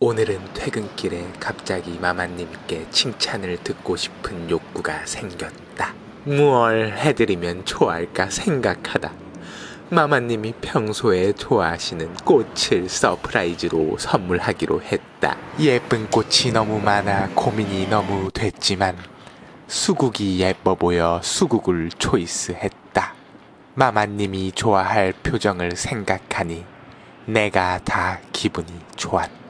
오늘은 퇴근길에 갑자기 마마님께 칭찬을 듣고 싶은 욕구가 생겼다. 무얼 해드리면 좋아할까 생각하다. 마마님이 평소에 좋아하시는 꽃을 surprise로 선물하기로 했다. 예쁜 꽃이 너무 많아 고민이 너무 됐지만 수국이 예뻐 보여 수국을 choice했다. 마마님이 좋아할 표정을 생각하니 내가 다 기분이 좋았다.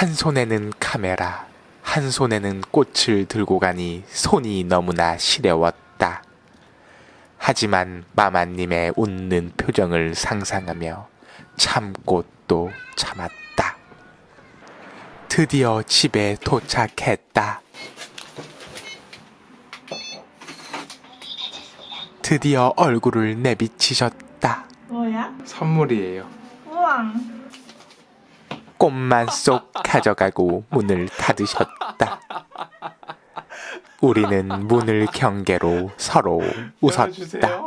한 손에는 카메라, 한 손에는 꽃을 들고 가니 손이 너무나 시려웠다. 하지만 마마님의 웃는 표정을 상상하며 참고 또 참았다. 드디어 집에 도착했다. 드디어 얼굴을 내비치셨다. 뭐야? 선물이에요. 우와. 꽃만 쏙 가져가고 문을 닫으셨다. 우리는 문을 경계로 서로 웃었다.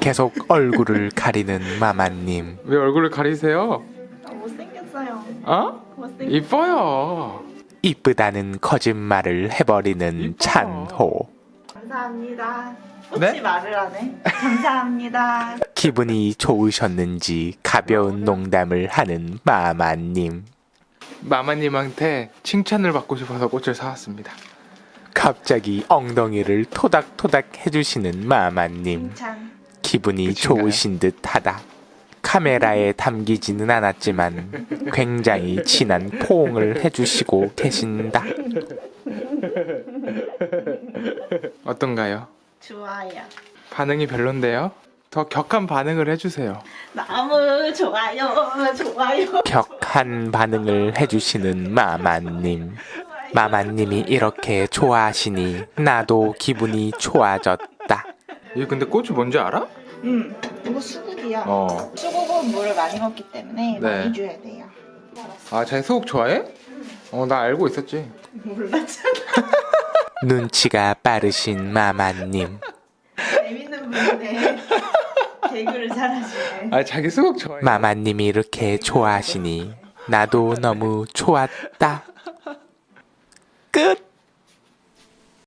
계속 얼굴을 가리는 마마님. 왜 얼굴을 가리세요? 아, 못생겼어요. 어? 못생. 이뻐요. 이쁘다는 거짓말을 해버리는 이뻐. 감사합니다. 찬호. 꽃이 네? 말을 하네. 감사합니다. 기분이 좋으셨는지 가벼운 농담을 하는 마마님. 마마님한테 칭찬을 받고 싶어서 꽃을 사왔습니다. 갑자기 엉덩이를 토닥토닥 해주시는 마마님. 칭찬. 기분이 끝인가요? 좋으신 듯 하다. 카메라에 담기지는 않았지만 굉장히 진한 포옹을 해주시고 계신다. 어떤가요? 좋아요. 반응이 별론데요? 더 격한 반응을 해주세요. 너무 좋아요. 좋아요. 격한 반응을 해주시는 마마님. 마마님이 이렇게 좋아하시니 나도 기분이 좋아졌다. 이 근데 꽃이 뭔지 알아? 음. 이거 수국이야. 어. 수국은 물을 많이 먹기 때문에 네. 많이 줘야 돼요. 아, 자기 수국 좋아해? 어, 나 알고 있었지. 몰랐잖아. 눈치가 빠르신 마마님. 재밌는 분이네. 개그를 잘하시네. 아, 자기 수국 좋아해. 마마님이 이렇게 좋아하시니 나도 너무 좋았다. 끝!